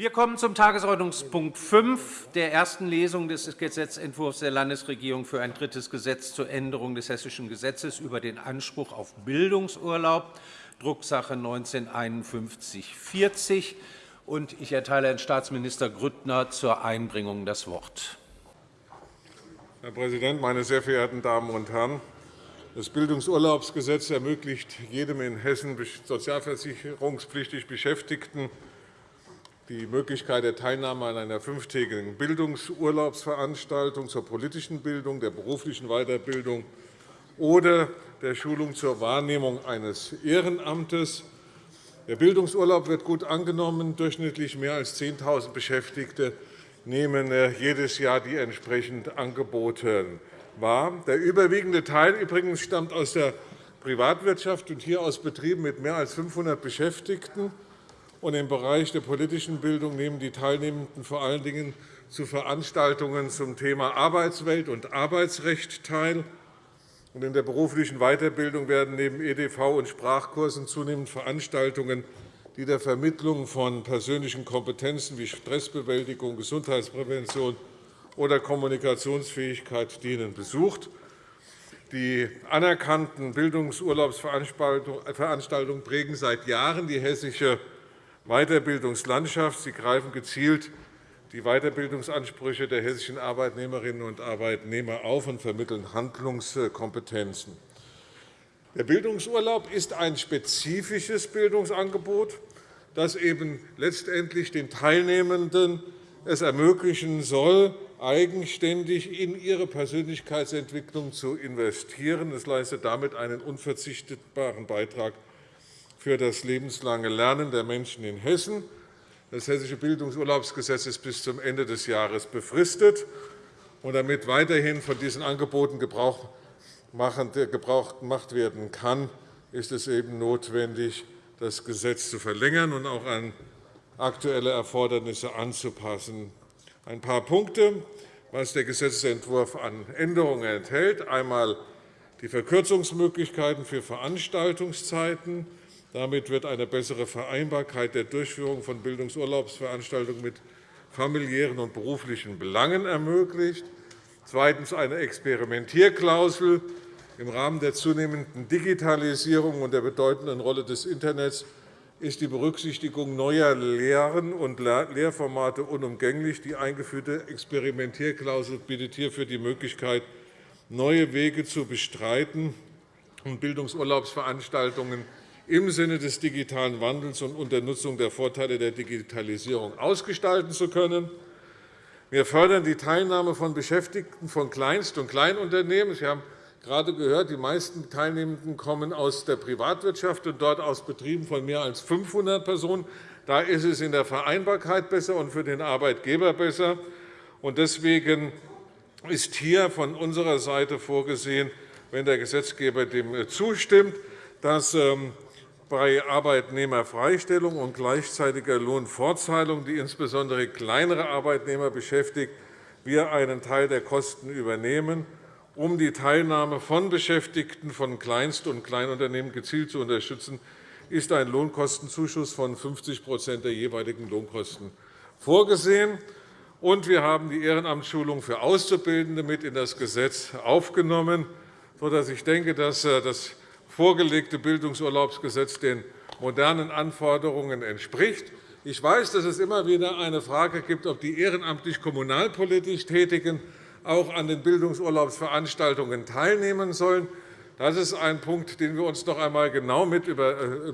Wir kommen zum Tagesordnungspunkt 5 der ersten Lesung des Gesetzentwurfs der Landesregierung für ein drittes Gesetz zur Änderung des Hessischen Gesetzes über den Anspruch auf Bildungsurlaub, Drucksache 19-5140. Ich erteile Herrn Staatsminister Grüttner zur Einbringung das Wort. Herr Präsident, meine sehr verehrten Damen und Herren! Das Bildungsurlaubsgesetz ermöglicht jedem in Hessen sozialversicherungspflichtig Beschäftigten die Möglichkeit der Teilnahme an einer fünftägigen Bildungsurlaubsveranstaltung zur politischen Bildung, der beruflichen Weiterbildung oder der Schulung zur Wahrnehmung eines Ehrenamtes. Der Bildungsurlaub wird gut angenommen. Durchschnittlich mehr als 10.000 Beschäftigte nehmen äh, jedes Jahr die entsprechenden Angebote wahr. Der überwiegende Teil übrigens stammt aus der Privatwirtschaft und hier aus Betrieben mit mehr als 500 Beschäftigten. Und Im Bereich der politischen Bildung nehmen die Teilnehmenden vor allen Dingen zu Veranstaltungen zum Thema Arbeitswelt und Arbeitsrecht teil. In der beruflichen Weiterbildung werden neben EDV und Sprachkursen zunehmend Veranstaltungen, die der Vermittlung von persönlichen Kompetenzen wie Stressbewältigung, Gesundheitsprävention oder Kommunikationsfähigkeit dienen, besucht. Die anerkannten Bildungsurlaubsveranstaltungen prägen seit Jahren die hessische Weiterbildungslandschaft. Sie greifen gezielt die Weiterbildungsansprüche der hessischen Arbeitnehmerinnen und Arbeitnehmer auf und vermitteln Handlungskompetenzen. Der Bildungsurlaub ist ein spezifisches Bildungsangebot, das eben letztendlich den Teilnehmenden es ermöglichen soll, eigenständig in ihre Persönlichkeitsentwicklung zu investieren. Es leistet damit einen unverzichtbaren Beitrag für das lebenslange Lernen der Menschen in Hessen. Das Hessische Bildungsurlaubsgesetz ist bis zum Ende des Jahres befristet. damit weiterhin von diesen Angeboten Gebrauch gemacht werden kann, ist es eben notwendig, das Gesetz zu verlängern und auch an aktuelle Erfordernisse anzupassen. Ein paar Punkte, was der Gesetzentwurf an Änderungen enthält. Einmal die Verkürzungsmöglichkeiten für Veranstaltungszeiten, damit wird eine bessere Vereinbarkeit der Durchführung von Bildungsurlaubsveranstaltungen mit familiären und beruflichen Belangen ermöglicht. Zweitens eine Experimentierklausel. Im Rahmen der zunehmenden Digitalisierung und der bedeutenden Rolle des Internets ist die Berücksichtigung neuer Lehren und Lehrformate unumgänglich. Die eingeführte Experimentierklausel bietet hierfür die Möglichkeit, neue Wege zu bestreiten und Bildungsurlaubsveranstaltungen im Sinne des digitalen Wandels und unter Nutzung der Vorteile der Digitalisierung ausgestalten zu können. Wir fördern die Teilnahme von Beschäftigten von Kleinst- und Kleinunternehmen. Sie haben gerade gehört, die meisten Teilnehmenden kommen aus der Privatwirtschaft und dort aus Betrieben von mehr als 500 Personen. Da ist es in der Vereinbarkeit besser und für den Arbeitgeber besser. Deswegen ist hier von unserer Seite vorgesehen, wenn der Gesetzgeber dem zustimmt, dass ähm, bei Arbeitnehmerfreistellung und gleichzeitiger Lohnfortzahlung, die insbesondere kleinere Arbeitnehmer beschäftigt, wir einen Teil der Kosten übernehmen, um die Teilnahme von Beschäftigten von Kleinst- und Kleinunternehmen gezielt zu unterstützen, ist ein Lohnkostenzuschuss von 50% der jeweiligen Lohnkosten vorgesehen. Und wir haben die Ehrenamtsschulung für Auszubildende mit in das Gesetz aufgenommen, sodass ich denke, dass äh, das vorgelegte Bildungsurlaubsgesetz den modernen Anforderungen entspricht. Ich weiß, dass es immer wieder eine Frage gibt, ob die ehrenamtlich kommunalpolitisch Tätigen auch an den Bildungsurlaubsveranstaltungen teilnehmen sollen. Das ist ein Punkt, den wir uns noch einmal genau mit, äh,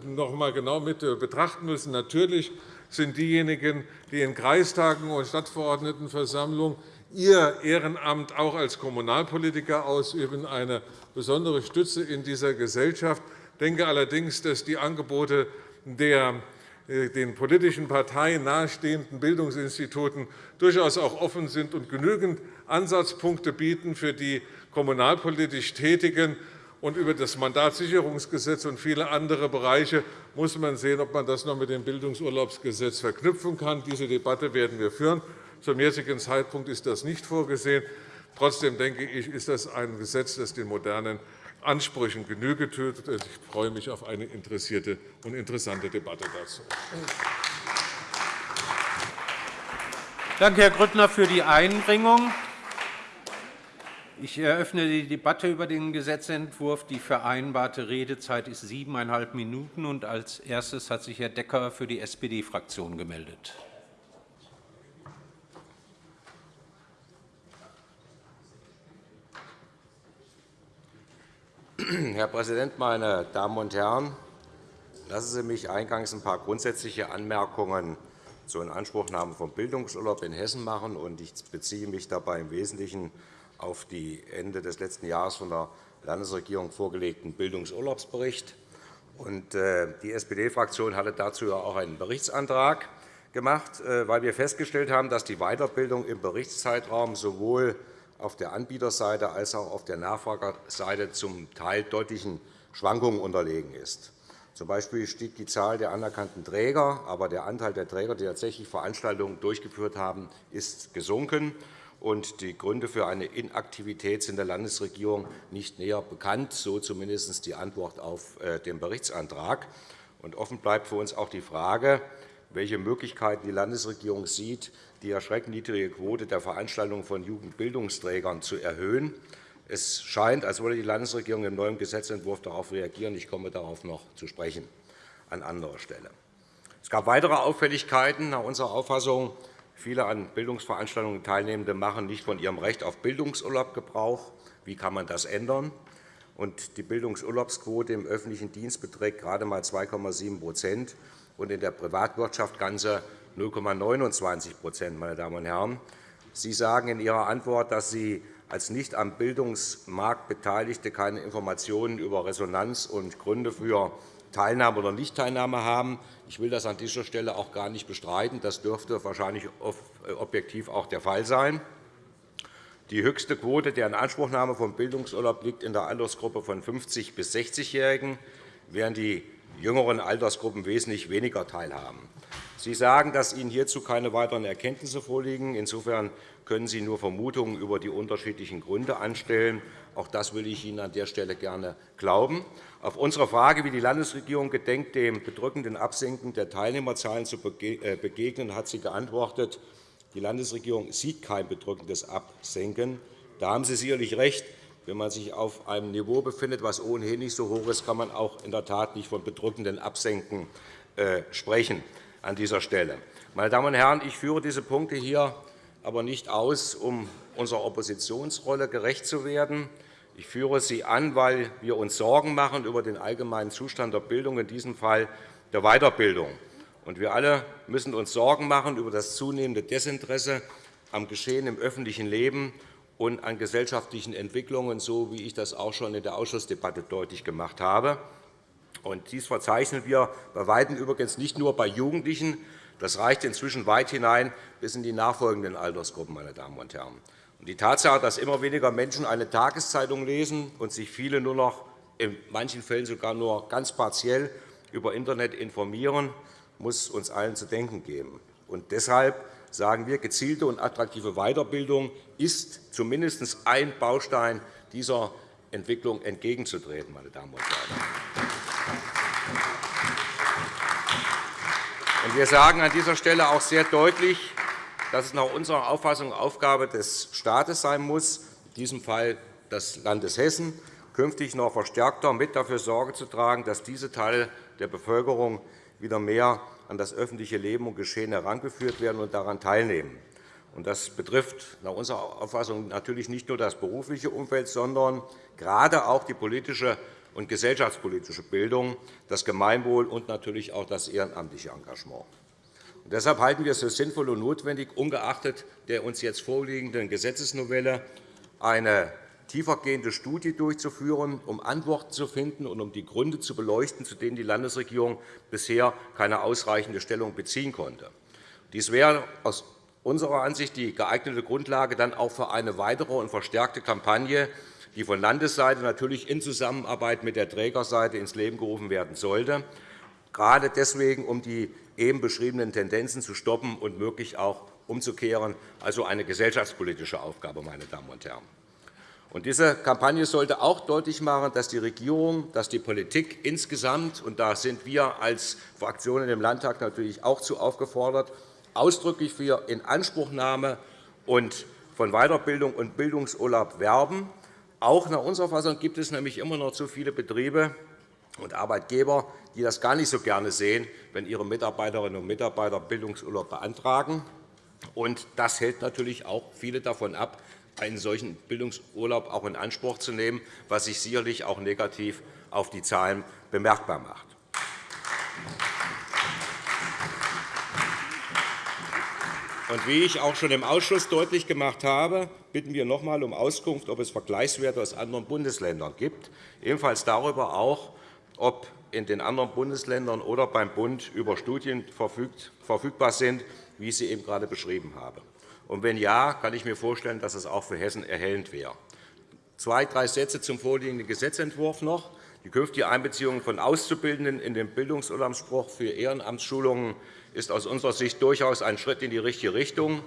noch einmal genau mit äh, betrachten müssen. Natürlich sind diejenigen, die in Kreistagen und Stadtverordnetenversammlungen ihr Ehrenamt auch als Kommunalpolitiker ausüben, eine besondere Stütze in dieser Gesellschaft. Ich denke allerdings, dass die Angebote der äh, den politischen Parteien nahestehenden Bildungsinstituten durchaus auch offen sind und genügend Ansatzpunkte bieten für die kommunalpolitisch Tätigen. Und über das Mandatssicherungsgesetz und viele andere Bereiche muss man sehen, ob man das noch mit dem Bildungsurlaubsgesetz verknüpfen kann. Diese Debatte werden wir führen. Zum jetzigen Zeitpunkt ist das nicht vorgesehen. Trotzdem denke ich, ist das ein Gesetz, das den modernen Ansprüchen Genüge tut. Ich freue mich auf eine interessierte und interessante Debatte dazu. Danke, Herr Grüttner, für die Einbringung. Ich eröffne die Debatte über den Gesetzentwurf. Die vereinbarte Redezeit ist siebeneinhalb Minuten. Als erstes hat sich Herr Decker für die SPD-Fraktion gemeldet. Herr Präsident, meine Damen und Herren! Lassen Sie mich eingangs ein paar grundsätzliche Anmerkungen zur Inanspruchnahme von Bildungsurlaub in Hessen machen. Ich beziehe mich dabei im Wesentlichen auf die Ende des letzten Jahres von der Landesregierung vorgelegten Bildungsurlaubsbericht. Äh, die SPD-Fraktion hatte dazu auch einen Berichtsantrag gemacht, äh, weil wir festgestellt haben, dass die Weiterbildung im Berichtszeitraum sowohl auf der Anbieterseite als auch auf der Nachfragerseite zum Teil deutlichen Schwankungen unterlegen ist. Zum Beispiel stieg die Zahl der anerkannten Träger, aber der Anteil der Träger, die tatsächlich Veranstaltungen durchgeführt haben, ist gesunken. die Gründe für eine Inaktivität sind der Landesregierung nicht näher bekannt, so zumindest die Antwort auf äh, den Berichtsantrag. offen bleibt für uns auch die Frage, welche Möglichkeiten die Landesregierung sieht, die erschreckend niedrige Quote der Veranstaltungen von Jugendbildungsträgern zu erhöhen. Es scheint, als wolle die Landesregierung im neuen Gesetzentwurf darauf reagieren. Ich komme darauf noch zu sprechen an anderer Stelle. Es gab weitere Auffälligkeiten nach unserer Auffassung. Viele an Bildungsveranstaltungen Teilnehmende machen nicht von ihrem Recht auf Bildungsurlaub Gebrauch. Wie kann man das ändern? die Bildungsurlaubsquote im öffentlichen Dienst beträgt gerade einmal 2,7 und in der Privatwirtschaft ganze 0,29% meine Damen und Herren. Sie sagen in Ihrer Antwort, dass Sie als nicht am Bildungsmarkt Beteiligte keine Informationen über Resonanz und Gründe für Teilnahme oder Nichtteilnahme haben. Ich will das an dieser Stelle auch gar nicht bestreiten. Das dürfte wahrscheinlich äh, objektiv auch der Fall sein. Die höchste Quote der Inanspruchnahme von Bildungsurlaub liegt in der Altersgruppe von 50- bis 60-Jährigen, während die jüngeren Altersgruppen wesentlich weniger teilhaben. Sie sagen, dass Ihnen hierzu keine weiteren Erkenntnisse vorliegen. Insofern können Sie nur Vermutungen über die unterschiedlichen Gründe anstellen. Auch das will ich Ihnen an der Stelle gerne glauben. Auf unsere Frage, wie die Landesregierung gedenkt, dem bedrückenden Absinken der Teilnehmerzahlen zu äh, begegnen, hat sie geantwortet, die Landesregierung sieht kein bedrückendes Absenken. Da haben Sie sicherlich recht. Wenn man sich auf einem Niveau befindet, das ohnehin nicht so hoch ist, kann man auch in der Tat nicht von bedrückenden Absenken äh, sprechen an dieser Stelle. Meine Damen und Herren, ich führe diese Punkte hier aber nicht aus, um unserer Oppositionsrolle gerecht zu werden. Ich führe sie an, weil wir uns Sorgen machen über den allgemeinen Zustand der Bildung, in diesem Fall der Weiterbildung. wir alle müssen uns Sorgen machen über das zunehmende Desinteresse am Geschehen im öffentlichen Leben und an gesellschaftlichen Entwicklungen, so wie ich das auch schon in der Ausschussdebatte deutlich gemacht habe. dies verzeichnen wir bei Weitem übrigens nicht nur bei Jugendlichen. Das reicht inzwischen weit hinein bis in die nachfolgenden Altersgruppen. Meine Damen und Herren. die Tatsache, dass immer weniger Menschen eine Tageszeitung lesen und sich viele nur noch in manchen Fällen sogar nur ganz partiell über Internet informieren, muss uns allen zu denken geben. Und deshalb sagen wir, gezielte und attraktive Weiterbildung ist zumindest ein Baustein dieser Entwicklung entgegenzutreten. Meine Damen und Herren. Wir sagen an dieser Stelle auch sehr deutlich, dass es nach unserer Auffassung Aufgabe des Staates sein muss, in diesem Fall des Landes Hessen, künftig noch verstärkter mit dafür Sorge zu tragen, dass diese Teile der Bevölkerung wieder mehr an das öffentliche Leben und Geschehen herangeführt werden und daran teilnehmen. Das betrifft nach unserer Auffassung natürlich nicht nur das berufliche Umfeld, sondern gerade auch die politische und gesellschaftspolitische Bildung, das Gemeinwohl und natürlich auch das ehrenamtliche Engagement. deshalb halten wir es für sinnvoll und notwendig, ungeachtet der uns jetzt vorliegenden Gesetzesnovelle eine tiefergehende Studie durchzuführen, um Antworten zu finden und um die Gründe zu beleuchten, zu denen die Landesregierung bisher keine ausreichende Stellung beziehen konnte. Dies wäre aus unserer Ansicht die geeignete Grundlage dann auch für eine weitere und verstärkte Kampagne, die von Landesseite natürlich in Zusammenarbeit mit der Trägerseite ins Leben gerufen werden sollte, gerade deswegen, um die eben beschriebenen Tendenzen zu stoppen und möglich auch umzukehren, also eine gesellschaftspolitische Aufgabe. Meine Damen und Herren. Diese Kampagne sollte auch deutlich machen, dass die Regierung, dass die Politik insgesamt, und da sind wir als Fraktionen im Landtag natürlich auch zu aufgefordert, ausdrücklich für Inanspruchnahme und von Weiterbildung und Bildungsurlaub werben. Auch nach unserer Fassung gibt es nämlich immer noch zu viele Betriebe und Arbeitgeber, die das gar nicht so gerne sehen, wenn ihre Mitarbeiterinnen und Mitarbeiter Bildungsurlaub beantragen. Das hält natürlich auch viele davon ab, einen solchen Bildungsurlaub auch in Anspruch zu nehmen, was sich sicherlich auch negativ auf die Zahlen bemerkbar macht. Und wie ich auch schon im Ausschuss deutlich gemacht habe, bitten wir noch einmal um Auskunft, ob es Vergleichswerte aus anderen Bundesländern gibt, ebenfalls darüber auch, ob in den anderen Bundesländern oder beim Bund über Studien verfügbar sind, wie ich sie eben gerade beschrieben habe. Und wenn ja, kann ich mir vorstellen, dass es auch für Hessen erhellend wäre. Zwei, drei Sätze zum vorliegenden Gesetzentwurf noch. Die künftige Einbeziehung von Auszubildenden in den Bildungsurlaubsspruch für Ehrenamtsschulungen ist aus unserer Sicht durchaus ein Schritt in die richtige Richtung,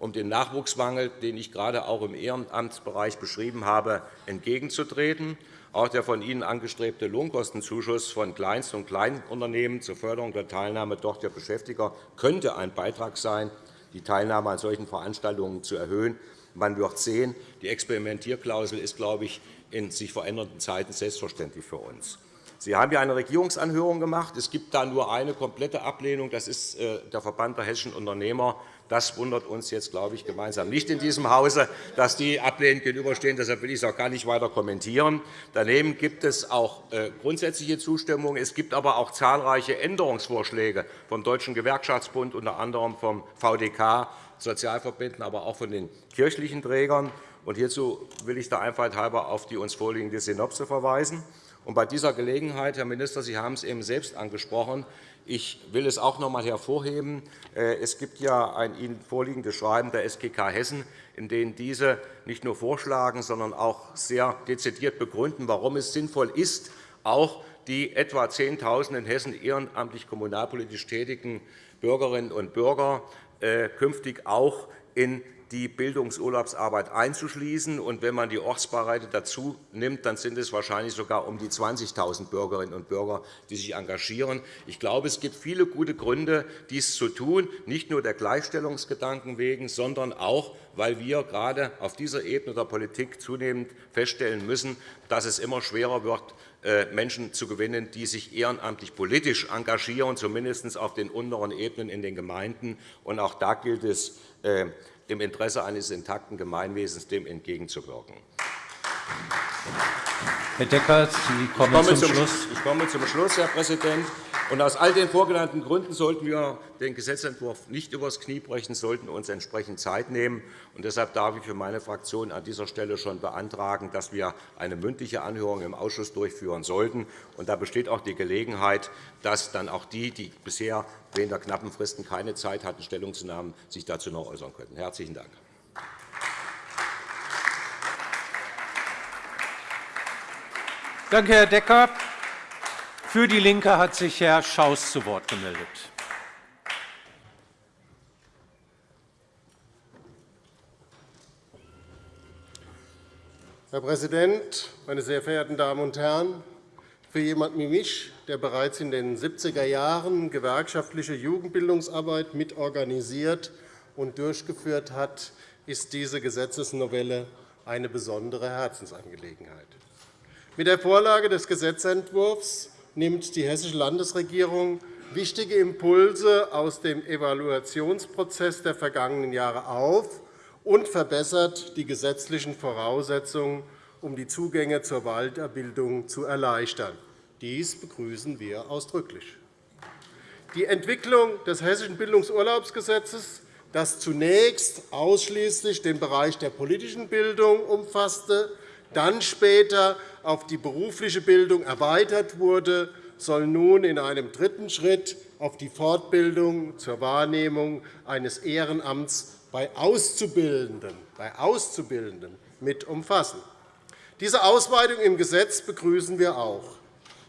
um dem Nachwuchsmangel, den ich gerade auch im Ehrenamtsbereich beschrieben habe, entgegenzutreten. Auch der von Ihnen angestrebte Lohnkostenzuschuss von Kleinst- und Kleinunternehmen zur Förderung der Teilnahme dortiger Beschäftigter könnte ein Beitrag sein, die Teilnahme an solchen Veranstaltungen zu erhöhen. Man wird sehen, die Experimentierklausel ist, glaube ich, in sich verändernden Zeiten selbstverständlich für uns. Sie haben ja eine Regierungsanhörung gemacht. Es gibt da nur eine komplette Ablehnung. Das ist äh, der Verband der hessischen Unternehmer. Das wundert uns jetzt, glaube ich, gemeinsam nicht in diesem Hause, dass die ablehnend gegenüberstehen. Deshalb will ich es auch gar nicht weiter kommentieren. Daneben gibt es auch äh, grundsätzliche Zustimmung. Es gibt aber auch zahlreiche Änderungsvorschläge vom Deutschen Gewerkschaftsbund, unter anderem vom VDK, Sozialverbänden, aber auch von den kirchlichen Trägern. Und hierzu will ich der Einfalt halber auf die uns vorliegende Synopse verweisen. Und bei dieser Gelegenheit, Herr Minister, Sie haben es eben selbst angesprochen, ich will es auch noch einmal hervorheben. Äh, es gibt ja ein Ihnen vorliegendes Schreiben der SGK Hessen, in dem diese nicht nur vorschlagen, sondern auch sehr dezidiert begründen, warum es sinnvoll ist, auch die etwa 10.000 in Hessen ehrenamtlich kommunalpolitisch tätigen Bürgerinnen und Bürger äh, künftig auch in die Bildungsurlaubsarbeit einzuschließen. Und wenn man die Ortsbeiräte dazu nimmt, dann sind es wahrscheinlich sogar um die 20.000 Bürgerinnen und Bürger, die sich engagieren. Ich glaube, es gibt viele gute Gründe, dies zu tun, nicht nur der Gleichstellungsgedanken wegen, sondern auch, weil wir gerade auf dieser Ebene der Politik zunehmend feststellen müssen, dass es immer schwerer wird, äh, Menschen zu gewinnen, die sich ehrenamtlich politisch engagieren, zumindest auf den unteren Ebenen in den Gemeinden. Und auch da gilt es, äh, im Interesse eines intakten Gemeinwesens dem entgegenzuwirken. Herr Decker, Sie kommen zum, zum Schluss. Ich komme zum Schluss, Herr Präsident. Und aus all den vorgenannten Gründen sollten wir den Gesetzentwurf nicht übers Knie brechen, sollten uns entsprechend Zeit nehmen. Und deshalb darf ich für meine Fraktion an dieser Stelle schon beantragen, dass wir eine mündliche Anhörung im Ausschuss durchführen sollten. Und da besteht auch die Gelegenheit, dass dann auch die, die bisher wegen der knappen Fristen keine Zeit hatten, Stellung zu nehmen, sich dazu noch äußern könnten. Herzlichen Dank. Danke, Herr Decker. Für DIE LINKE hat sich Herr Schaus zu Wort gemeldet. Herr Präsident, meine sehr verehrten Damen und Herren! Für jemanden wie mich, der bereits in den 70er Jahren gewerkschaftliche Jugendbildungsarbeit mitorganisiert und durchgeführt hat, ist diese Gesetzesnovelle eine besondere Herzensangelegenheit. Mit der Vorlage des Gesetzentwurfs nimmt die Hessische Landesregierung wichtige Impulse aus dem Evaluationsprozess der vergangenen Jahre auf und verbessert die gesetzlichen Voraussetzungen, um die Zugänge zur Weiterbildung zu erleichtern. Dies begrüßen wir ausdrücklich. Die Entwicklung des Hessischen Bildungsurlaubsgesetzes, das zunächst ausschließlich den Bereich der politischen Bildung umfasste, dann später auf die berufliche Bildung erweitert wurde, soll nun in einem dritten Schritt auf die Fortbildung zur Wahrnehmung eines Ehrenamts bei Auszubildenden, bei Auszubildenden mit umfassen. Diese Ausweitung im Gesetz begrüßen wir auch.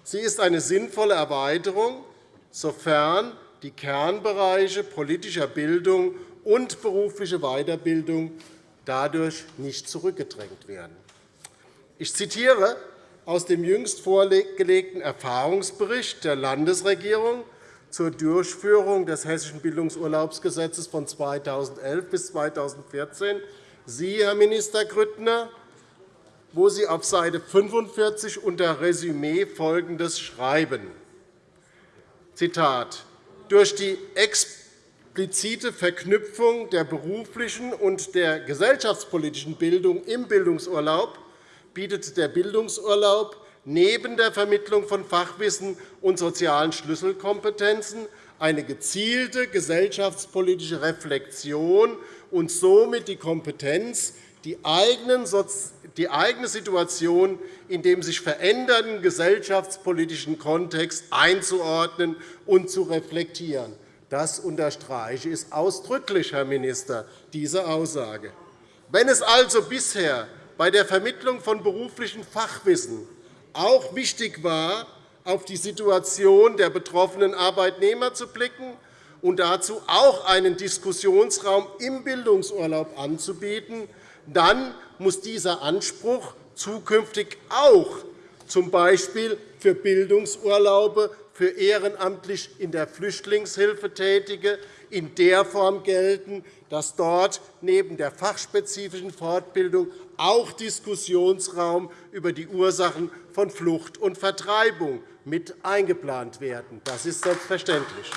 Sie ist eine sinnvolle Erweiterung, sofern die Kernbereiche politischer Bildung und berufliche Weiterbildung dadurch nicht zurückgedrängt werden. Ich zitiere aus dem jüngst vorgelegten Erfahrungsbericht der Landesregierung zur Durchführung des Hessischen Bildungsurlaubsgesetzes von 2011 bis 2014 Sie, Herr Minister Grüttner, wo Sie auf Seite 45 unter Resümee Folgendes schreiben. Zitat. Durch die explizite Verknüpfung der beruflichen und der gesellschaftspolitischen Bildung im Bildungsurlaub bietet der Bildungsurlaub neben der Vermittlung von Fachwissen und sozialen Schlüsselkompetenzen eine gezielte gesellschaftspolitische Reflexion und somit die Kompetenz, die eigene Situation in dem sich verändernden gesellschaftspolitischen Kontext einzuordnen und zu reflektieren. Das unterstreiche ich ausdrücklich, Herr Minister, diese Aussage. Wenn es also bisher bei der Vermittlung von beruflichem Fachwissen auch wichtig war, auf die Situation der betroffenen Arbeitnehmer zu blicken und dazu auch einen Diskussionsraum im Bildungsurlaub anzubieten, dann muss dieser Anspruch zukünftig auch z. B. für Bildungsurlaube für ehrenamtlich in der Flüchtlingshilfe Tätige in der Form gelten, dass dort neben der fachspezifischen Fortbildung auch Diskussionsraum über die Ursachen von Flucht und Vertreibung mit eingeplant werden. Das ist selbstverständlich.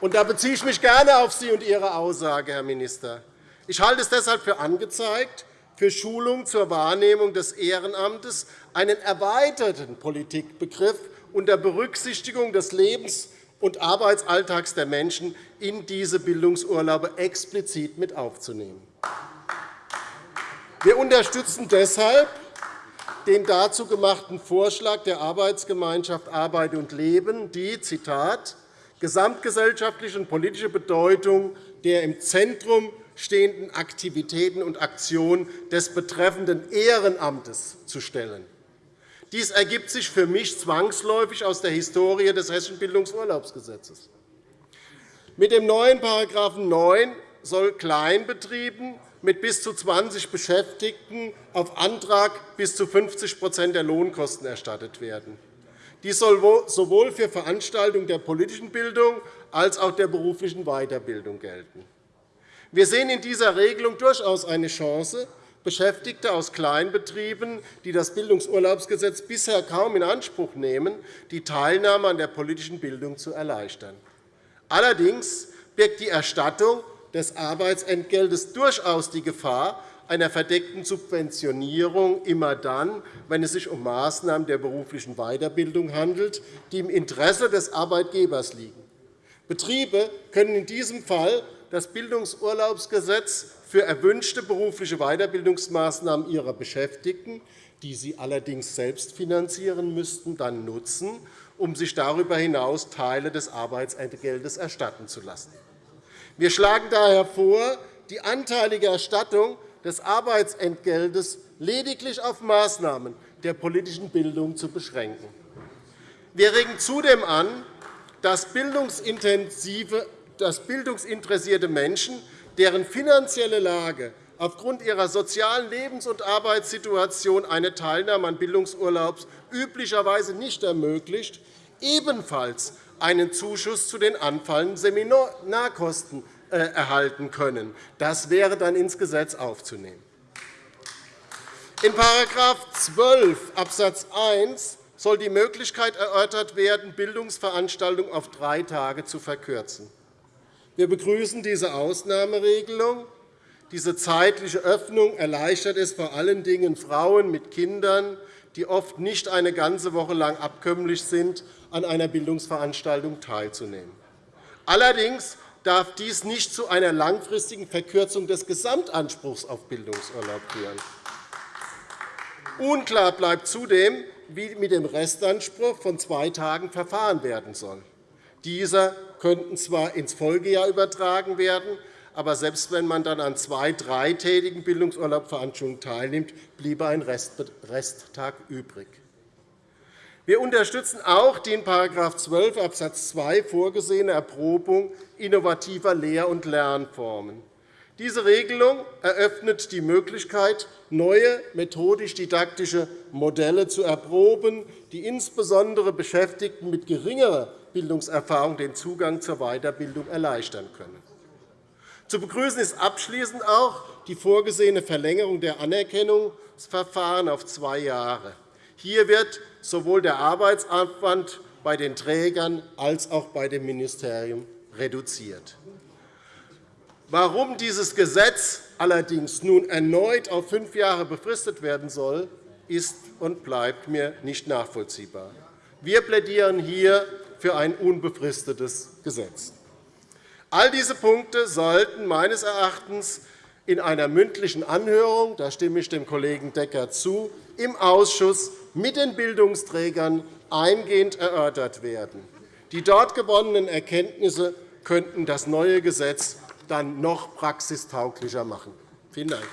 Da beziehe ich mich gerne auf Sie und Ihre Aussage, Herr Minister. Ich halte es deshalb für angezeigt, für Schulung zur Wahrnehmung des Ehrenamtes einen erweiterten Politikbegriff unter Berücksichtigung des Lebens- und Arbeitsalltags der Menschen in diese Bildungsurlaube explizit mit aufzunehmen. Wir unterstützen deshalb den dazu gemachten Vorschlag der Arbeitsgemeinschaft Arbeit und Leben, die Zitat, gesamtgesellschaftliche und politische Bedeutung der im Zentrum stehenden Aktivitäten und Aktionen des betreffenden Ehrenamtes zu stellen. Dies ergibt sich für mich zwangsläufig aus der Historie des Hessischen Bildungsurlaubsgesetzes. Mit dem neuen § 9 soll Kleinbetrieben mit bis zu 20 Beschäftigten auf Antrag bis zu 50% der Lohnkosten erstattet werden. Dies soll sowohl für Veranstaltungen der politischen Bildung als auch der beruflichen Weiterbildung gelten. Wir sehen in dieser Regelung durchaus eine Chance, Beschäftigte aus Kleinbetrieben, die das Bildungsurlaubsgesetz bisher kaum in Anspruch nehmen, die Teilnahme an der politischen Bildung zu erleichtern. Allerdings birgt die Erstattung des Arbeitsentgeltes durchaus die Gefahr einer verdeckten Subventionierung immer dann, wenn es sich um Maßnahmen der beruflichen Weiterbildung handelt, die im Interesse des Arbeitgebers liegen. Betriebe können in diesem Fall das Bildungsurlaubsgesetz für erwünschte berufliche Weiterbildungsmaßnahmen ihrer Beschäftigten, die sie allerdings selbst finanzieren müssten, dann nutzen, um sich darüber hinaus Teile des Arbeitsentgeltes erstatten zu lassen. Wir schlagen daher vor, die anteilige Erstattung des Arbeitsentgeltes lediglich auf Maßnahmen der politischen Bildung zu beschränken. Wir regen zudem an, dass bildungsinteressierte Menschen, deren finanzielle Lage aufgrund ihrer sozialen Lebens- und Arbeitssituation eine Teilnahme an Bildungsurlaubs üblicherweise nicht ermöglicht, ebenfalls einen Zuschuss zu den anfallenden Seminarkosten äh, erhalten können. Das wäre dann ins Gesetz aufzunehmen. In § 12 Abs. 1 soll die Möglichkeit erörtert werden, Bildungsveranstaltungen auf drei Tage zu verkürzen. Wir begrüßen diese Ausnahmeregelung. Diese zeitliche Öffnung erleichtert es vor allen Dingen Frauen mit Kindern, die oft nicht eine ganze Woche lang abkömmlich sind, an einer Bildungsveranstaltung teilzunehmen. Allerdings darf dies nicht zu einer langfristigen Verkürzung des Gesamtanspruchs auf Bildungsurlaub führen. Unklar bleibt zudem, wie mit dem Restanspruch von zwei Tagen verfahren werden soll. Dieser könnte zwar ins Folgejahr übertragen werden, aber selbst wenn man dann an zwei dreitägigen Bildungsurlaubveranstaltungen teilnimmt, bliebe ein Resttag übrig. Wir unterstützen auch die in § 12 Abs. 2 vorgesehene Erprobung innovativer Lehr- und Lernformen. Diese Regelung eröffnet die Möglichkeit, neue methodisch-didaktische Modelle zu erproben, die insbesondere Beschäftigten mit geringerer Bildungserfahrung den Zugang zur Weiterbildung erleichtern können. Zu begrüßen ist abschließend auch die vorgesehene Verlängerung der Anerkennungsverfahren auf zwei Jahre. Hier wird sowohl der Arbeitsaufwand bei den Trägern als auch bei dem Ministerium reduziert. Warum dieses Gesetz allerdings nun erneut auf fünf Jahre befristet werden soll, ist und bleibt mir nicht nachvollziehbar. Wir plädieren hier für ein unbefristetes Gesetz. All diese Punkte sollten meines Erachtens in einer mündlichen Anhörung, da stimme ich dem Kollegen Decker zu, im Ausschuss mit den Bildungsträgern eingehend erörtert werden. Die dort gewonnenen Erkenntnisse könnten das neue Gesetz dann noch praxistauglicher machen. Vielen Dank.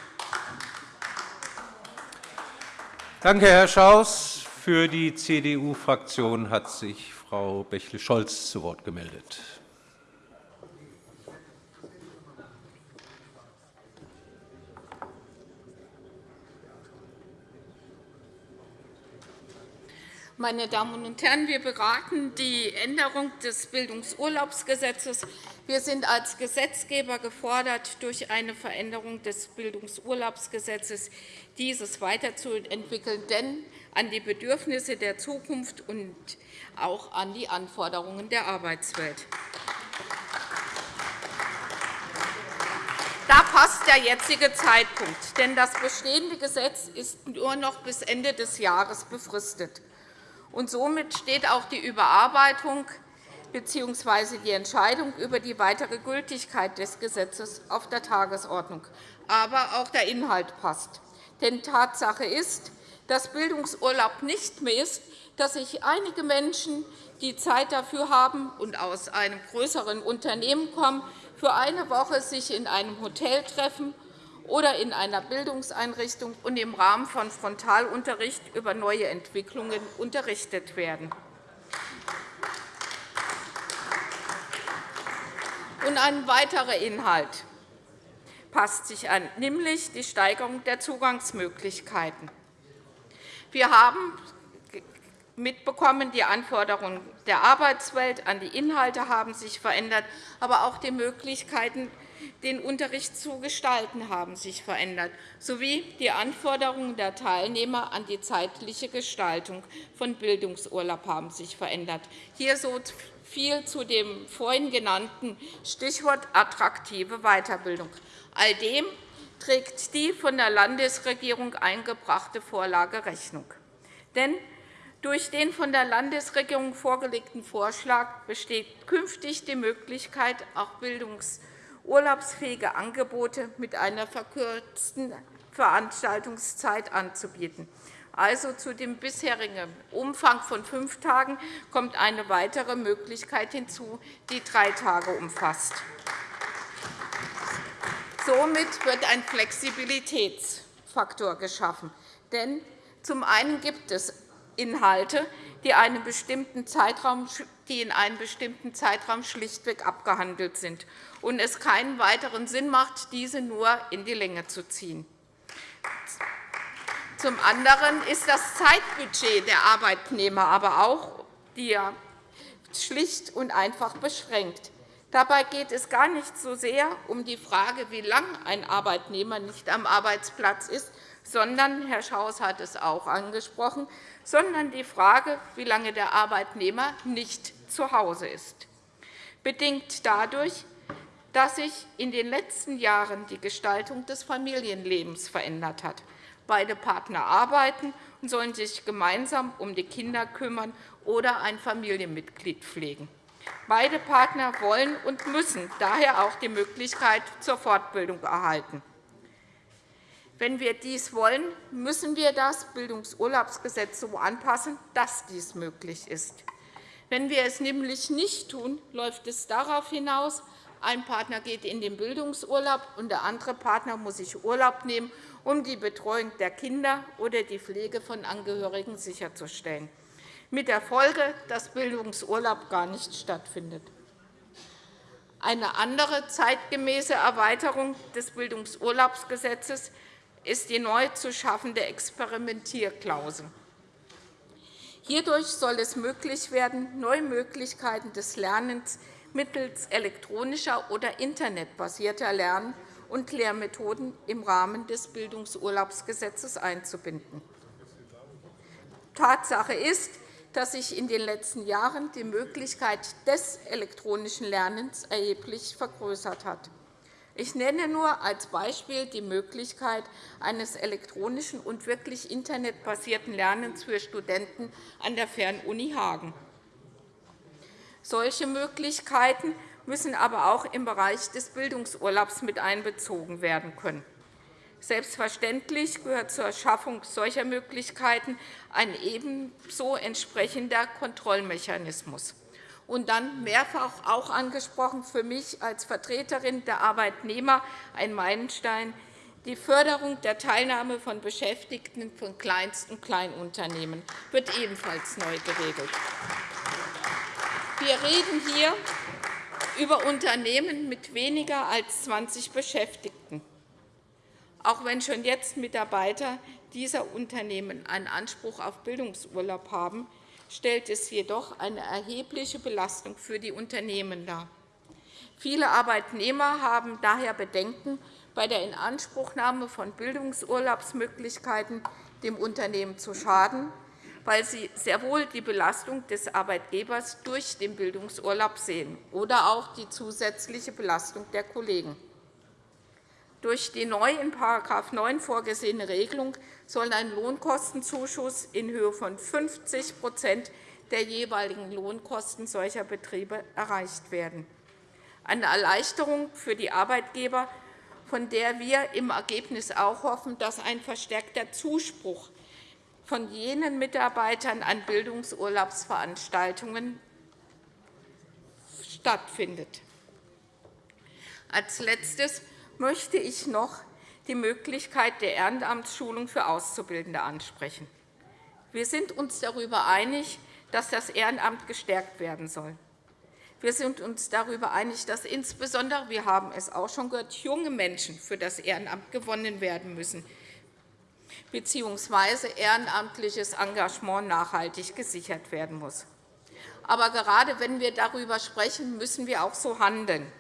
Danke, Herr Schaus. Für die CDU-Fraktion hat sich Frau Bächle-Scholz zu Wort gemeldet. Meine Damen und Herren, wir beraten die Änderung des Bildungsurlaubsgesetzes. Wir sind als Gesetzgeber gefordert, durch eine Veränderung des Bildungsurlaubsgesetzes dieses weiterzuentwickeln, denn an die Bedürfnisse der Zukunft und auch an die Anforderungen der Arbeitswelt. Da passt der jetzige Zeitpunkt, denn das bestehende Gesetz ist nur noch bis Ende des Jahres befristet. Und somit steht auch die Überarbeitung bzw. die Entscheidung über die weitere Gültigkeit des Gesetzes auf der Tagesordnung. Aber auch der Inhalt passt. Denn Tatsache ist, dass Bildungsurlaub nicht mehr ist, dass sich einige Menschen, die Zeit dafür haben und aus einem größeren Unternehmen kommen, für eine Woche sich in einem Hotel treffen oder in einer Bildungseinrichtung und im Rahmen von Frontalunterricht über neue Entwicklungen unterrichtet werden. Und ein weiterer Inhalt passt sich an, nämlich die Steigerung der Zugangsmöglichkeiten. Wir haben mitbekommen, die Anforderungen der Arbeitswelt an die Inhalte haben sich verändert, aber auch die Möglichkeiten den Unterricht zu gestalten, haben sich verändert, sowie die Anforderungen der Teilnehmer an die zeitliche Gestaltung von Bildungsurlaub haben sich verändert. Hier so viel zu dem vorhin genannten Stichwort attraktive Weiterbildung. All dem trägt die von der Landesregierung eingebrachte Vorlage Rechnung. Denn durch den von der Landesregierung vorgelegten Vorschlag besteht künftig die Möglichkeit, auch Bildungs- urlaubsfähige Angebote mit einer verkürzten Veranstaltungszeit anzubieten. Also zu dem bisherigen Umfang von fünf Tagen kommt eine weitere Möglichkeit hinzu, die drei Tage umfasst. Somit wird ein Flexibilitätsfaktor geschaffen. Denn zum einen gibt es Inhalte, die, einen bestimmten Zeitraum, die in einem bestimmten Zeitraum schlichtweg abgehandelt sind und es keinen weiteren Sinn macht, diese nur in die Länge zu ziehen. Zum anderen ist das Zeitbudget der Arbeitnehmer aber auch schlicht und einfach beschränkt. Dabei geht es gar nicht so sehr um die Frage, wie lange ein Arbeitnehmer nicht am Arbeitsplatz ist, sondern, Herr Schaus hat es auch angesprochen, sondern die Frage, wie lange der Arbeitnehmer nicht zu Hause ist. Bedingt dadurch, dass sich in den letzten Jahren die Gestaltung des Familienlebens verändert hat. Beide Partner arbeiten und sollen sich gemeinsam um die Kinder kümmern oder ein Familienmitglied pflegen. Beide Partner wollen und müssen daher auch die Möglichkeit zur Fortbildung erhalten. Wenn wir dies wollen, müssen wir das Bildungsurlaubsgesetz so anpassen, dass dies möglich ist. Wenn wir es nämlich nicht tun, läuft es darauf hinaus, ein Partner geht in den Bildungsurlaub, und der andere Partner muss sich Urlaub nehmen, um die Betreuung der Kinder oder die Pflege von Angehörigen sicherzustellen, mit der Folge, dass Bildungsurlaub gar nicht stattfindet. Eine andere zeitgemäße Erweiterung des Bildungsurlaubsgesetzes ist die neu zu schaffende Experimentierklausel. Hierdurch soll es möglich werden, neue Möglichkeiten des Lernens mittels elektronischer oder internetbasierter Lern- und Lehrmethoden im Rahmen des Bildungsurlaubsgesetzes einzubinden. Tatsache ist, dass sich in den letzten Jahren die Möglichkeit des elektronischen Lernens erheblich vergrößert hat. Ich nenne nur als Beispiel die Möglichkeit eines elektronischen und wirklich internetbasierten Lernens für Studenten an der Fernuni Hagen. Solche Möglichkeiten müssen aber auch im Bereich des Bildungsurlaubs mit einbezogen werden können. Selbstverständlich gehört zur Schaffung solcher Möglichkeiten ein ebenso entsprechender Kontrollmechanismus. Und dann mehrfach auch angesprochen für mich als Vertreterin der Arbeitnehmer ein Meilenstein, die Förderung der Teilnahme von Beschäftigten von Kleinst- und Kleinunternehmen wird ebenfalls neu geregelt. Wir reden hier über Unternehmen mit weniger als 20 Beschäftigten auch wenn schon jetzt Mitarbeiter dieser Unternehmen einen Anspruch auf Bildungsurlaub haben, stellt es jedoch eine erhebliche Belastung für die Unternehmen dar. Viele Arbeitnehmer haben daher Bedenken, bei der Inanspruchnahme von Bildungsurlaubsmöglichkeiten dem Unternehmen zu schaden, weil sie sehr wohl die Belastung des Arbeitgebers durch den Bildungsurlaub sehen oder auch die zusätzliche Belastung der Kollegen. Durch die neu in § 9 vorgesehene Regelung soll ein Lohnkostenzuschuss in Höhe von 50% der jeweiligen Lohnkosten solcher Betriebe erreicht werden. Eine Erleichterung für die Arbeitgeber, von der wir im Ergebnis auch hoffen, dass ein verstärkter Zuspruch von jenen Mitarbeitern an Bildungsurlaubsveranstaltungen stattfindet. Als Letztes möchte ich noch die Möglichkeit der Ehrenamtsschulung für Auszubildende ansprechen. Wir sind uns darüber einig, dass das Ehrenamt gestärkt werden soll. Wir sind uns darüber einig, dass insbesondere, wir haben es auch schon gehört, junge Menschen für das Ehrenamt gewonnen werden müssen, bzw. ehrenamtliches Engagement nachhaltig gesichert werden muss. Aber gerade wenn wir darüber sprechen, müssen wir auch so handeln.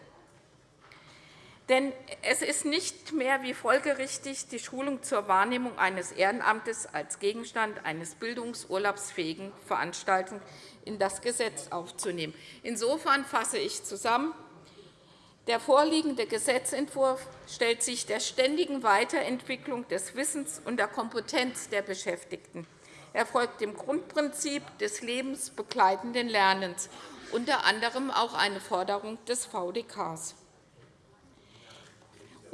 Denn es ist nicht mehr wie folgerichtig, die Schulung zur Wahrnehmung eines Ehrenamtes als Gegenstand eines bildungsurlaubsfähigen Veranstaltung in das Gesetz aufzunehmen. Insofern fasse ich zusammen. Der vorliegende Gesetzentwurf stellt sich der ständigen Weiterentwicklung des Wissens und der Kompetenz der Beschäftigten. Er folgt dem Grundprinzip des lebensbegleitenden Lernens, unter anderem auch eine Forderung des VDKs.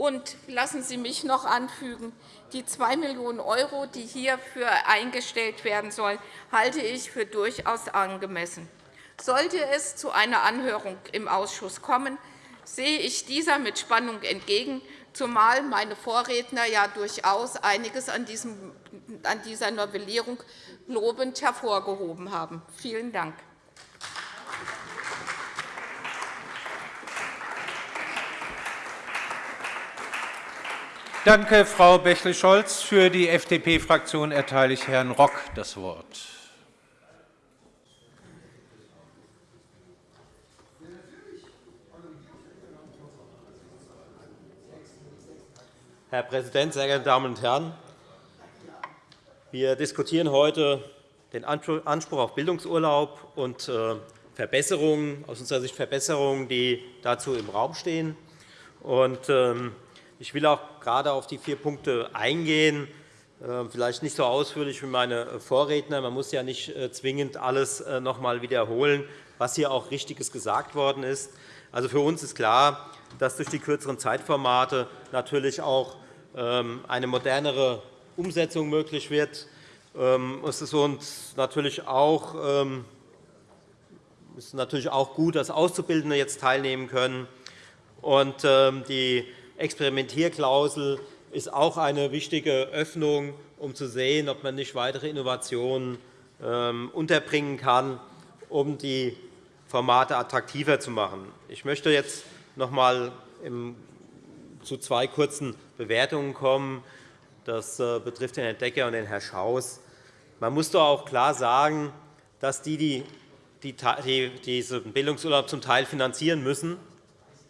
Und lassen Sie mich noch anfügen, die 2 Millionen €, die hierfür eingestellt werden sollen, halte ich für durchaus angemessen. Sollte es zu einer Anhörung im Ausschuss kommen, sehe ich dieser mit Spannung entgegen, zumal meine Vorredner ja durchaus einiges an dieser Novellierung lobend hervorgehoben haben. Vielen Dank. Danke, Frau Bächle-Scholz. Für die FDP-Fraktion erteile ich Herrn Rock das Wort. Herr Präsident, sehr geehrte Damen und Herren! Wir diskutieren heute den Anspruch auf Bildungsurlaub und äh, Verbesserungen, aus unserer Sicht Verbesserungen, die dazu im Raum stehen. Ähm, ich will auch gerade auf die vier Punkte eingehen, äh, vielleicht nicht so ausführlich wie meine Vorredner. Man muss ja nicht äh, zwingend alles äh, noch einmal wiederholen, was hier auch Richtiges gesagt worden ist. Also für uns ist klar, dass durch die kürzeren Zeitformate natürlich auch ähm, eine modernere Umsetzung möglich wird. Ähm, es ist uns natürlich auch, ist natürlich auch gut, dass Auszubildende jetzt teilnehmen können. Und die Experimentierklausel ist auch eine wichtige Öffnung, um zu sehen, ob man nicht weitere Innovationen ähm, unterbringen kann, um die Formate attraktiver zu machen. Ich möchte jetzt noch einmal zu zwei kurzen Bewertungen kommen. Das äh, betrifft den Herrn Decker und den Herrn Schaus. Man muss doch auch klar sagen, dass die, die diesen Bildungsurlaub zum Teil finanzieren müssen,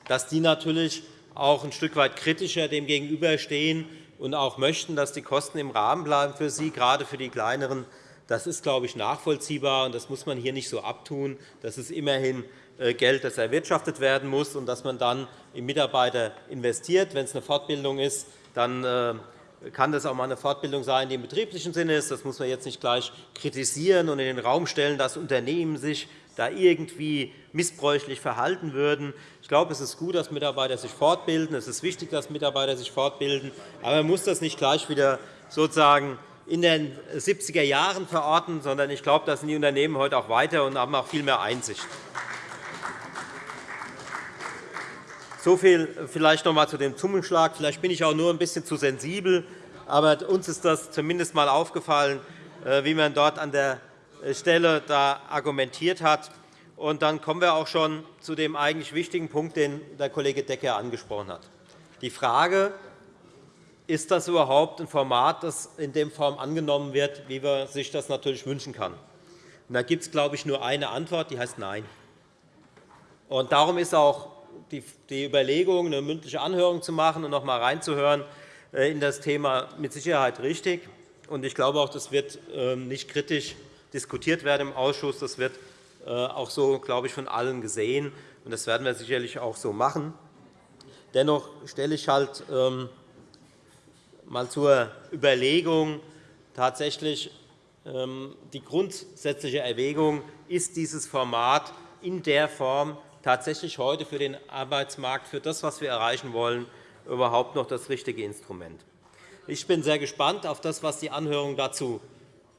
dass die natürlich auch ein Stück weit kritischer dem gegenüberstehen und auch möchten, dass die Kosten im Rahmen bleiben für sie, gerade für die kleineren. Das ist, glaube ich, nachvollziehbar, und das muss man hier nicht so abtun. Das ist immerhin äh, Geld, das erwirtschaftet werden muss und das man dann in Mitarbeiter investiert. Wenn es eine Fortbildung ist, dann äh, kann das auch einmal eine Fortbildung sein, die im betrieblichen Sinne ist. Das muss man jetzt nicht gleich kritisieren und in den Raum stellen, dass Unternehmen sich da irgendwie missbräuchlich verhalten würden. Ich glaube, es ist gut, dass Mitarbeiter sich fortbilden. Es ist wichtig, dass Mitarbeiter sich fortbilden. Aber man muss das nicht gleich wieder sozusagen in den 70er Jahren verorten, sondern ich glaube, da sind die Unternehmen heute auch weiter und haben auch viel mehr Einsicht. So viel vielleicht noch einmal zu dem Zungenschlag. Vielleicht bin ich auch nur ein bisschen zu sensibel, aber uns ist das zumindest einmal aufgefallen, äh, wie man dort an der Stelle da argumentiert hat. Und dann kommen wir auch schon zu dem eigentlich wichtigen Punkt, den der Kollege Decker angesprochen hat. Die Frage, ist das überhaupt ein Format, das in der Form angenommen wird, wie man sich das natürlich wünschen kann? Und da gibt es, glaube ich, nur eine Antwort, die heißt Nein. Und darum ist auch die Überlegung, eine mündliche Anhörung zu machen und noch einmal reinzuhören äh, in das Thema mit Sicherheit richtig. Ich glaube auch, das wird ähm, nicht kritisch diskutiert werden im Ausschuss. Das wird äh, auch so, glaube ich, von allen gesehen. und Das werden wir sicherlich auch so machen. Dennoch stelle ich halt ähm, mal zur Überlegung tatsächlich ähm, die grundsätzliche Erwägung, ist dieses Format in der Form tatsächlich heute für den Arbeitsmarkt, für das, was wir erreichen wollen, überhaupt noch das richtige Instrument. Ich bin sehr gespannt auf das, was die Anhörung dazu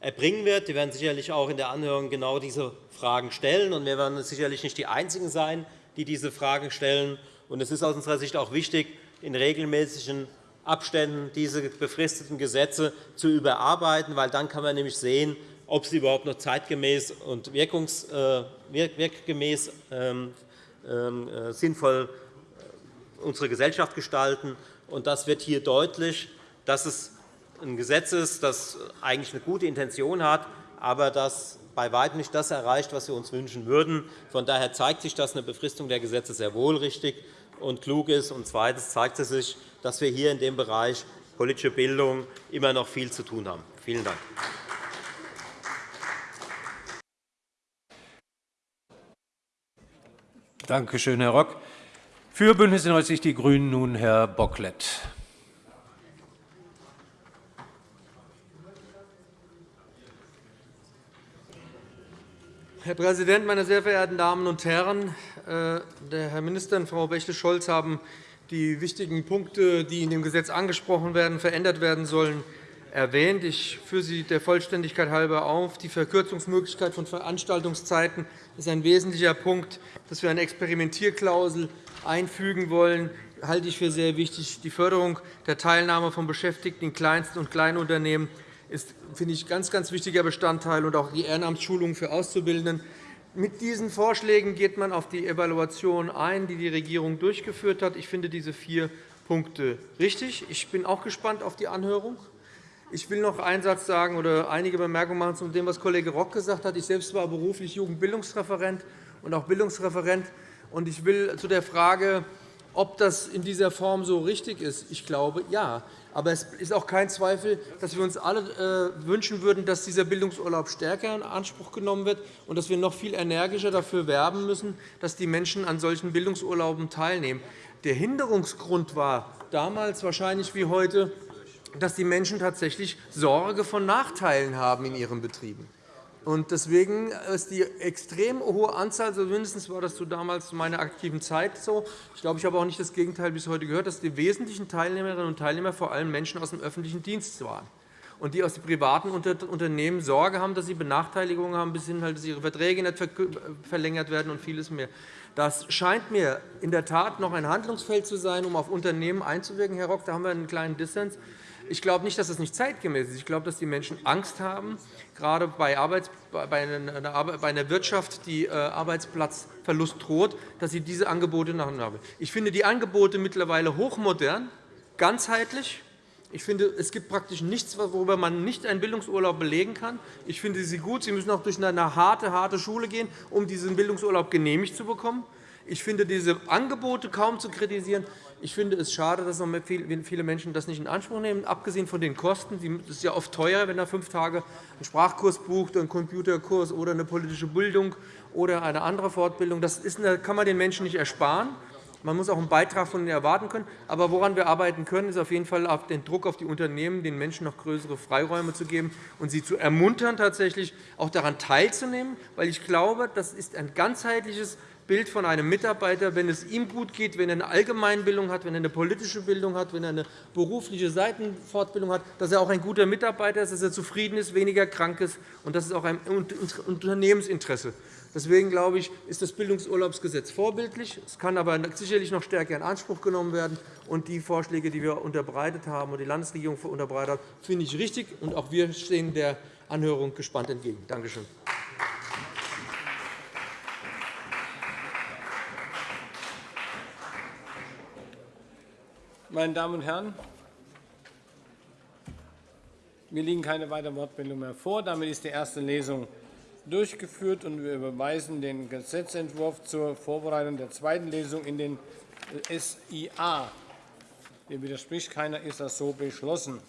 erbringen wird. Wir werden sicherlich auch in der Anhörung genau diese Fragen stellen. und Wir werden sicherlich nicht die Einzigen sein, die diese Fragen stellen. Es ist aus unserer Sicht auch wichtig, in regelmäßigen Abständen diese befristeten Gesetze zu überarbeiten, weil dann kann man nämlich sehen, ob sie überhaupt noch zeitgemäß und äh, wirkgemäß ähm, ähm, äh, sinnvoll äh, unsere Gesellschaft gestalten. Das wird hier deutlich, dass es ein Gesetz ist, das eigentlich eine gute Intention hat, aber das bei weitem nicht das erreicht, was wir uns wünschen würden. Von daher zeigt sich, dass eine Befristung der Gesetze sehr wohl richtig und klug ist. Und zweitens zeigt es sich, dass wir hier in dem Bereich politische Bildung immer noch viel zu tun haben. Vielen Dank. Danke schön, Herr Rock. Für BÜNDNIS 90 die GRÜNEN nun Herr Bocklet. Herr Präsident, meine sehr verehrten Damen und Herren! Äh, der Herr Minister und Frau Bächle-Scholz haben die wichtigen Punkte, die in dem Gesetz angesprochen werden, verändert werden sollen, erwähnt. Ich führe sie der Vollständigkeit halber auf. Die Verkürzungsmöglichkeit von Veranstaltungszeiten ist ein wesentlicher Punkt. Dass wir eine Experimentierklausel einfügen wollen, halte ich für sehr wichtig. Die Förderung der Teilnahme von Beschäftigten in Kleinst- und Kleinunternehmen ist, finde ich, ein ganz, ganz wichtiger Bestandteil, und auch die Ehrenamtsschulungen für Auszubildenden. Mit diesen Vorschlägen geht man auf die Evaluation ein, die die Regierung durchgeführt hat. Ich finde diese vier Punkte richtig. Ich bin auch gespannt auf die Anhörung. Ich will noch einen Satz sagen oder einige Bemerkungen machen zu dem, was Kollege Rock gesagt hat. Ich selbst war beruflich Jugendbildungsreferent und auch Bildungsreferent. Ich will zu der Frage, ob das in dieser Form so richtig ist, ich glaube, ja. Aber es ist auch kein Zweifel, dass wir uns alle äh, wünschen würden, dass dieser Bildungsurlaub stärker in Anspruch genommen wird und dass wir noch viel energischer dafür werben müssen, dass die Menschen an solchen Bildungsurlauben teilnehmen. Der Hinderungsgrund war damals wahrscheinlich wie heute dass die Menschen tatsächlich Sorge von Nachteilen haben in ihren Betrieben. Deswegen ist die extrem hohe Anzahl, zumindest war das zu damals zu meiner aktiven Zeit so, ich glaube, ich habe auch nicht das Gegenteil bis heute gehört, dass die wesentlichen Teilnehmerinnen und Teilnehmer vor allem Menschen aus dem öffentlichen Dienst waren und die aus den privaten Unternehmen Sorge haben, dass sie Benachteiligungen haben, bis hin, halt, dass ihre Verträge nicht verlängert werden und vieles mehr. Das scheint mir in der Tat noch ein Handlungsfeld zu sein, um auf Unternehmen einzuwirken. Herr Rock, da haben wir einen kleinen Dissens. Ich glaube nicht, dass das nicht zeitgemäß ist. Ich glaube, dass die Menschen Angst haben, gerade bei, einer Wirtschaft, die äh, Arbeitsplatzverlust droht, dass sie diese Angebote nachhaben. Ich finde die Angebote mittlerweile hochmodern, ganzheitlich. Ich finde, es gibt praktisch nichts, worüber man nicht einen Bildungsurlaub belegen kann. Ich finde sie gut. Sie müssen auch durch eine harte, harte Schule gehen, um diesen Bildungsurlaub genehmigt zu bekommen. Ich finde diese Angebote kaum zu kritisieren. Ich finde es schade, dass viele Menschen das nicht in Anspruch nehmen, abgesehen von den Kosten. Es ist ja oft teuer, wenn er fünf Tage einen Sprachkurs bucht, einen Computerkurs oder eine politische Bildung oder eine andere Fortbildung. Das kann man den Menschen nicht ersparen. Man muss auch einen Beitrag von ihnen erwarten können. Aber woran wir arbeiten können, ist auf jeden Fall den Druck auf die Unternehmen, den Menschen noch größere Freiräume zu geben und sie zu ermuntern, tatsächlich auch daran teilzunehmen. Weil ich glaube, das ist ein ganzheitliches Bild von einem Mitarbeiter, wenn es ihm gut geht, wenn er eine Allgemeinbildung hat, wenn er eine politische Bildung hat, wenn er eine berufliche Seitenfortbildung hat, dass er auch ein guter Mitarbeiter ist, dass er zufrieden ist, weniger krank ist. Und das ist auch ein Unternehmensinteresse. Deswegen glaube ich, ist das Bildungsurlaubsgesetz vorbildlich. Es kann aber sicherlich noch stärker in Anspruch genommen werden. Und die Vorschläge, die wir unterbreitet haben und die Landesregierung unterbreitet hat, finde ich richtig. Und auch wir stehen der Anhörung gespannt entgegen. Danke schön. Meine Damen und Herren, mir liegen keine weiteren Wortmeldungen mehr vor. Damit ist die erste Lesung durchgeführt, und wir überweisen den Gesetzentwurf zur Vorbereitung der zweiten Lesung in den SIA. Dem widerspricht keiner, ist das so beschlossen.